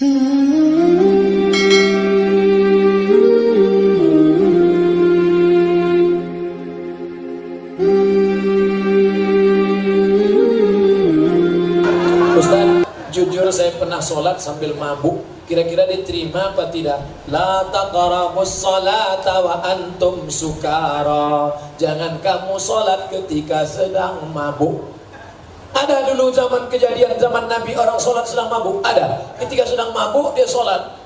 Jujur saya pernah sholat sambil mabuk. Kira-kira diterima apa tidak? La taqrabus salata wa antum sukara. Jangan kamu sholat ketika sedang mabuk Ada dulu zaman kejadian zaman Nabi orang sholat sedang mabuk? Ada, ketika sedang mabuk dia sholat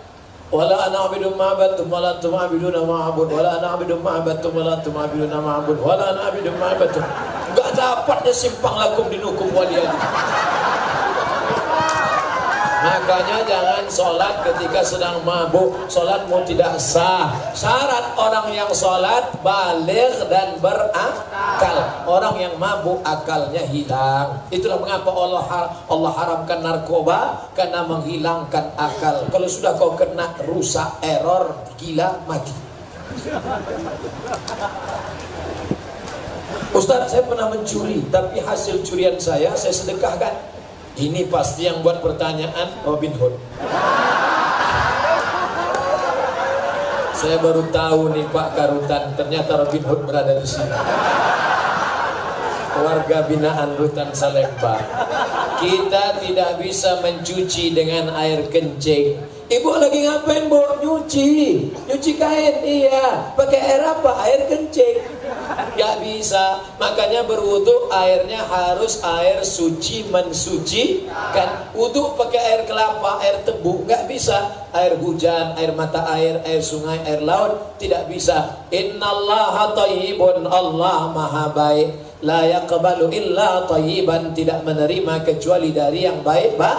Wala ana abidu ma'abatum wala antum abiduna ma'abud Wala ana abidu ma'abatum wala antum abiduna ma'abud Wala ana abidu ma'abatum Gak dapatnya simpang lakum dinukum waliyadi Makanya jangan sholat ketika sedang mabuk. Sholatmu tidak sah. Syarat orang yang sholat balik dan berakal. Orang yang mabuk akalnya hilang. Itulah mengapa Allah Allah haramkan narkoba Karena menghilangkan akal. Kalau sudah kau kena rusak, error, gila, mati. Ustaz saya pernah mencuri Tapi hasil curian saya saya sedekahkan ini pasti yang buat pertanyaan Robin Hood. Saya baru tahu nih Pak Karutan, ternyata Robin Hood berada di sini. Warga binaan Rutan Salemba. Kita tidak bisa mencuci dengan air kencing. Ibu lagi ngapain, Bu? Nyuci. Nyuci kain, iya. Pakai air apa? Air kencing. Gak bisa. Makanya berwudu airnya harus air suci mensuci kan. Wudu pakai air kelapa, air tebu gak bisa. Air hujan, air mata air, air sungai, air laut tidak bisa. Innallaha thayyibun Allah maha baik. La yaqbalu illa thayyiban tidak menerima kecuali dari yang baik, Pak.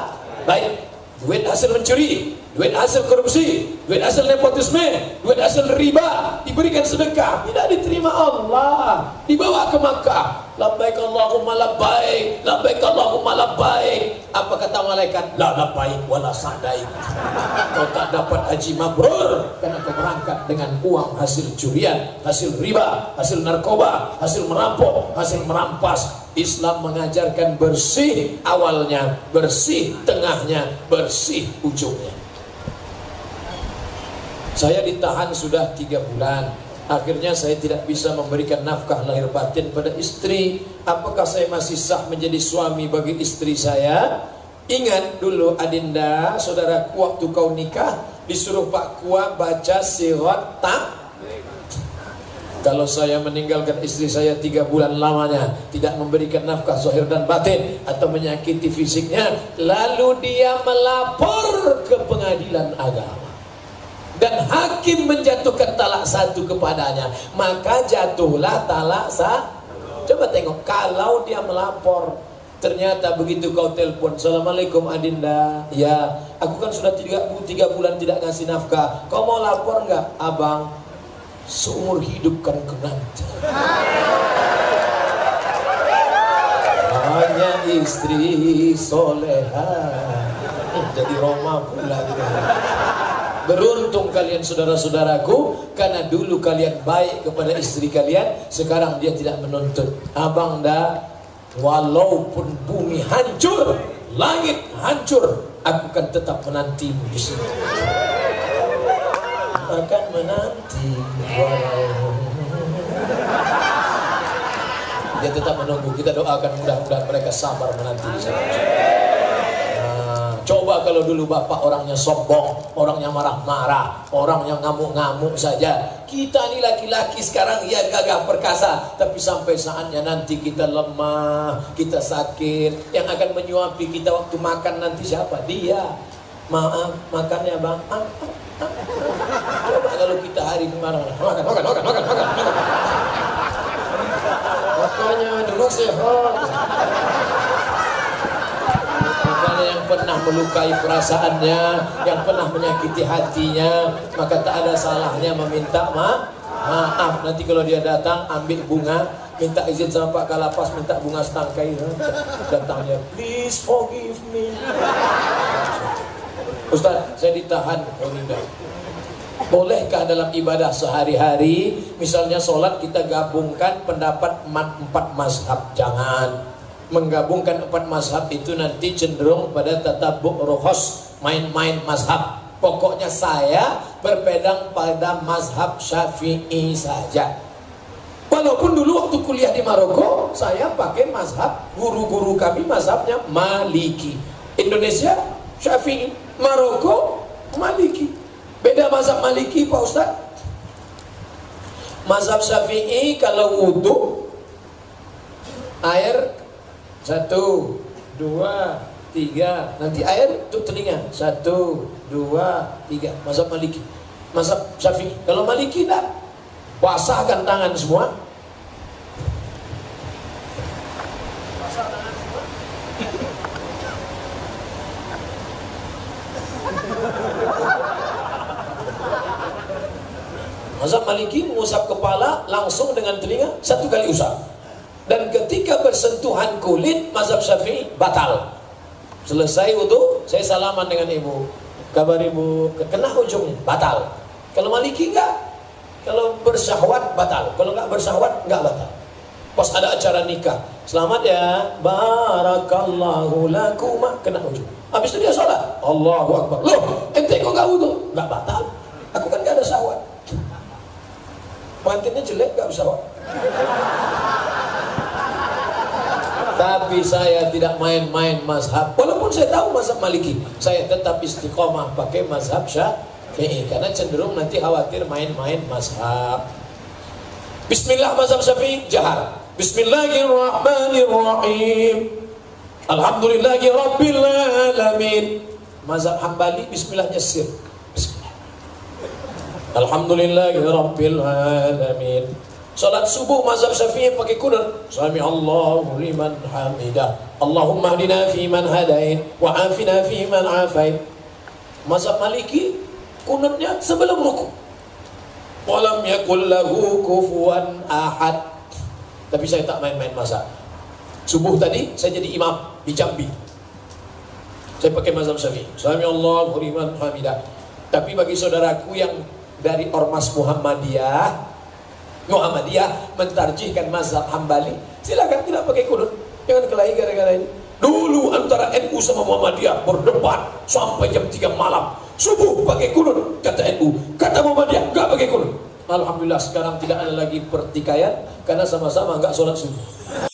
Baik. Duit hasil mencuri, duit hasil korupsi, duit hasil nepotisme, duit hasil riba, diberikan sedekah, tidak diterima Allah, dibawa ke Makkah. Labbaik Allahumma labbaik, labbaik Allahumma labbaik. Apa kata malaikat? La labbaik wala sadaik. Kau tak dapat haji mabrur karena kau berangkat dengan uang hasil curian, hasil riba, hasil narkoba, hasil merampok, hasil merampas, Islam mengajarkan bersih awalnya, bersih tengahnya, bersih ujungnya. Saya ditahan sudah tiga bulan. Akhirnya saya tidak bisa memberikan nafkah lahir batin pada istri. Apakah saya masih sah menjadi suami bagi istri saya? Ingat dulu Adinda, saudaraku waktu kau nikah disuruh Pak Kua baca sirat tak kalau saya meninggalkan istri saya tiga bulan lamanya Tidak memberikan nafkah zahir dan batin Atau menyakiti fisiknya Lalu dia melapor ke pengadilan agama dan hakim menjatuhkan talak satu kepadanya maka jatuhlah talak satu coba tengok kalau dia melapor ternyata begitu kau telepon Assalamualaikum Adinda. Ya aku kan sudah tiga, tiga bulan tidak ngasih nafkah. Kau mau lapor nggak? Abang seumur hidup kan ke nanti hanya istri soleha. Jadi Roma pula gitu Beruntung kalian saudara-saudaraku Karena dulu kalian baik kepada istri kalian Sekarang dia tidak menuntut. Abang dah Walaupun bumi hancur Langit hancur Aku akan tetap menantimu di sini. Akan menanti Dia tetap menunggu. Kita doakan mudah-mudahan mereka sabar menanti di sana Coba kalau dulu bapak orangnya sombong, orangnya marah-marah, orang yang ngamuk-ngamuk saja. Kita ini laki-laki sekarang ya gagah perkasa, tapi sampai saatnya nanti kita lemah, kita sakit. Yang akan menyuapi kita waktu makan nanti siapa? Dia. Maaf, makannya bang. Ah, ah, ah. Coba kalau kita hari kemarin, makan, makan, makan, makan, makan. makan. Makanya dulu sehat pernah melukai perasaannya, yang pernah menyakiti hatinya, maka tak ada salahnya meminta ma maaf. Nanti kalau dia datang ambil bunga, minta izin sama Pak Kalapas, minta bunga setangkai. Datangnya, please forgive me. Ustaz, saya ditahan. Oh, Bolehkah dalam ibadah sehari-hari, misalnya sholat kita gabungkan pendapat empat mazhab? Jangan menggabungkan empat mazhab itu nanti cenderung pada tatabuk rohos main-main mazhab. Pokoknya saya berpedang pada mazhab Syafi'i saja. Walaupun dulu waktu kuliah di Maroko, saya pakai mazhab guru-guru kami mazhabnya Maliki. Indonesia Syafi'i, Maroko Maliki. Beda mazhab Maliki Pak Ustaz. Mazhab Syafi'i kalau wudhu air satu, dua, tiga. Nanti air untuk telinga satu, dua, tiga. Mazhab Maliki. Mazhab Syafi'i. Kalau Maliki tidak. Basahkan tangan semua. Basah tangan semua. Mazhab Maliki mengusap kepala langsung dengan telinga satu kali usap. Bersentuhan kulit mazhab Syafi'i batal. Selesai wudhu, saya salaman dengan ibu. Kabar ibu, kena ujungnya, batal. Kalau Maliki enggak, kalau bersyahwat batal, kalau nggak bersyahwat nggak batal. Pas ada acara nikah, selamat ya, barakallahu lakum, kena ujung. Habis itu dia sholat, Allahu Akbar. Loh, ente kok nggak wudhu? Nggak batal. Aku kan nggak ada syahwat. Pengantinnya jelek nggak bersyahwat. Tapi saya tidak main-main mazhab. Walaupun saya tahu mazhab Maliki, saya tetap istiqomah pakai mazhab Syafi'i. Karena cenderung nanti khawatir main-main mazhab. Bismillah mazhab Syafi'i jahar. Bismillahirrahmanirrahim. Alhamdulillahi rabbil alamin. Mazhab Hambali bismillahnya sir. Bismillah. Alhamdulillahi. Salat subuh mazhab Syafi'i pakai kunut. Sami Allahu liman hamidah. Allahumma hdina fi man hadain wa afina fi man afait. Mazhab Maliki kunutnya sebelum ruku walam yakul lahu kufuwan ahad tapi saya tak main-main masa subuh tadi saya jadi imam di Jambi saya pakai mazhab syafi'i sami Allah liman hamidah tapi bagi saudaraku yang dari ormas Muhammadiyah Muhammadiyah mentarjihkan mazhab Hambali silakan tidak pakai kunut jangan kelahi gara-gara ini dulu antara NU sama Muhammadiyah berdebat sampai jam 3 malam Subuh pakai kunut, kata NU. Kata Muhammadiyah, enggak pakai kunut. Alhamdulillah sekarang tidak ada lagi pertikaian karena sama-sama enggak sholat subuh.